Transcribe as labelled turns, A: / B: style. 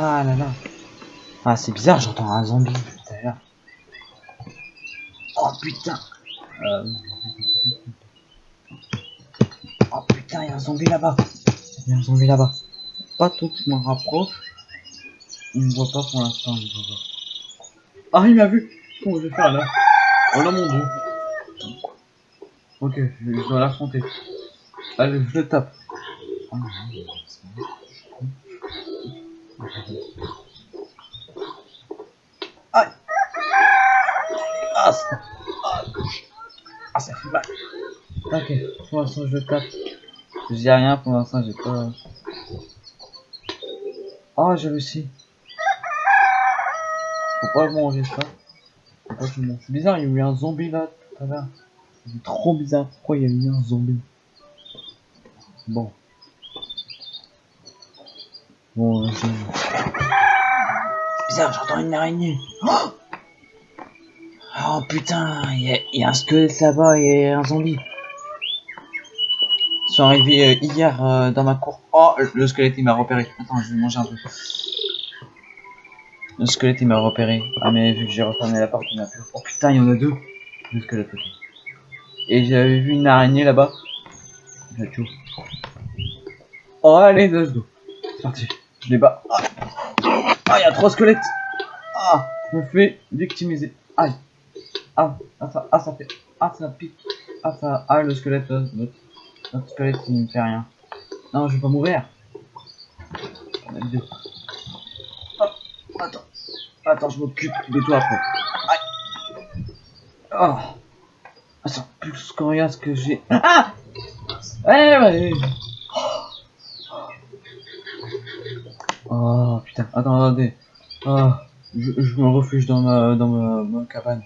A: Ah là là. Ah, c'est bizarre, j'entends un zombie à l'heure. Oh putain. Euh... Oh putain, il y a un zombie là-bas. Il y a un zombie là-bas. Pas tout, je m'en rapproche. Il me voit pas pour l'instant. Ah, il m'a vu. Comment je vais faire là? Oh là mon dieu. Ok, je, dois l'affronter. Allez, je le tape. Ah. Aïe ah, ça... ah, ça fait mal. Ok, pour l'instant je tape. Je dis rien, pour l'instant j'ai pas... Oh, j'ai réussi. Faut pas ça. Que je mange. C'est bizarre, il y a eu un zombie là tout à l'heure. C'est trop bizarre. Pourquoi il y a eu un zombie? Bon. Bon, euh, c'est bizarre, j'entends une araignée. Oh, oh putain, il y, a- un squelette là-bas et un zombie. Ils sont arrivés euh, hier euh, dans ma cour. Oh, le squelette il m'a repéré. Attends, je vais manger un peu. Le squelette il m'a repéré. Ah mais vu que j'ai refermé la porte, il m'a plus. Oh putain, il y en a deux. Le squelette. Et j'avais vu une araignée là-bas. Je la tue. Oh allez, let's go. C'est parti. Je les bats. Ah, Ah, il y a trois squelettes. Ah, je me fais victimiser. Aïe. Ah, ah, ça, ah, ça fait. Ah, ça pique. Ah, ça. Ah, le squelette. euh, L'autre l'autre squelette, il me fait rien. Non, je vais pas mourir. Ah, attends. Attends, je m'occupe de toi après. Aïe. Ah. Ah, ça plus qu'on regarde ce que j'ai. Ah Ouais, ouais. Oh putain, attends, attendez. Ah, je, je me refuge dans ma, dans ma, ma cabane.